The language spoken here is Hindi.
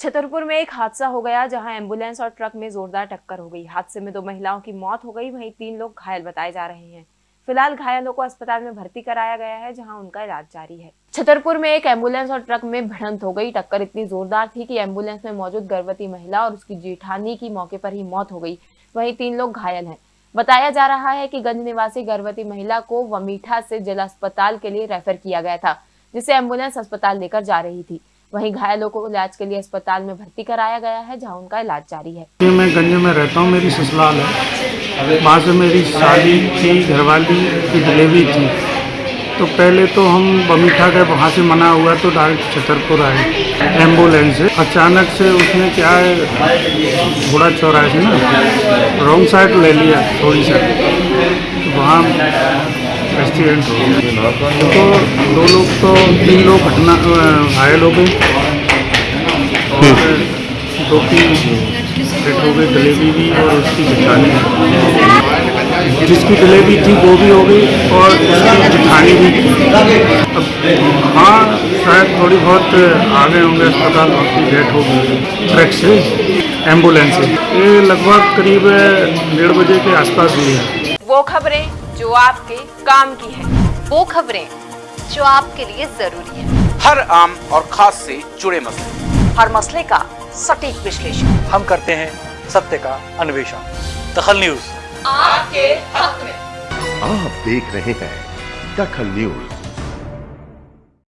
छतरपुर में एक हादसा हो गया जहाँ एंबुलेंस और ट्रक में जोरदार टक्कर हो गई। हादसे में दो महिलाओं की मौत हो गई। वहीं तीन लोग घायल बताए जा रहे हैं। फ़िलहाल घायलों को अस्पताल में भर्ती कराया गया है, जहाँ उनका इलाज जारी है। छतरपुर में एक एंबुलेंस और ट्रक में भिड़ंत हो गई। टक्कर इतनी जोरदार थी कि एंबुलेंस में मौजूद गर्भवती महिला और उसकी जेठानी की मौके पर ही मौत हो गई। वहीं तीन लोग घायल हैं। बताया जा रहा है कि गंज निवासी गर्भवती महिला को वमीठा से जिला अस्पताल के लिए रेफर किया गया था, जिसे एंबुलेंस अस्पताल लेकर जा रही थी। वहीं घायलों को इलाज के लिए अस्पताल में भर्ती कराया गया है, जहाँ उनका इलाज जारी है। मैं गंज में रहता हूँ, मेरी ससुराल है। वहाँ से मेरी शादी थी, घरवाली की डिलीवरी थी। तो पहले तो हम बमीठा गए, वहाँ से मना हुआ तो डायरेक्ट छतरपुर आए। एंबुलेंस से। अचानक से उसने क्या है, घोड़ा चौराहे से ना, रॉन्ग साइड ले लिया थोड़ी सा। तो वहाँ एक्सीडेंट हो गया तो दो लोग तो तीन लोग घटना घायल हो गए और दो तीन डेट हो गई डिलीवरी भी और उसकी जिठानी जिसकी डिलीवरी थी वो भी हो गई और उसकी जिठानी भी। थी अब हाँ शायद थोड़ी बहुत आ गए होंगे अस्पताल उसकी डेथ हो गई। ट्रक से एंबुलेंस से ये लगभग करीब डेढ़ बजे के आसपास हुई है। वो खबरें जो आपके काम की है। वो खबरें जो आपके लिए ज़रूरी है। हर आम और खास से जुड़े मसले। हर मसले का सटीक विश्लेषण। हम करते हैं सत्य का अन्वेषण। दखल न्यूज़। आपके हक में। आप देख रहे हैं दखल न्यूज़।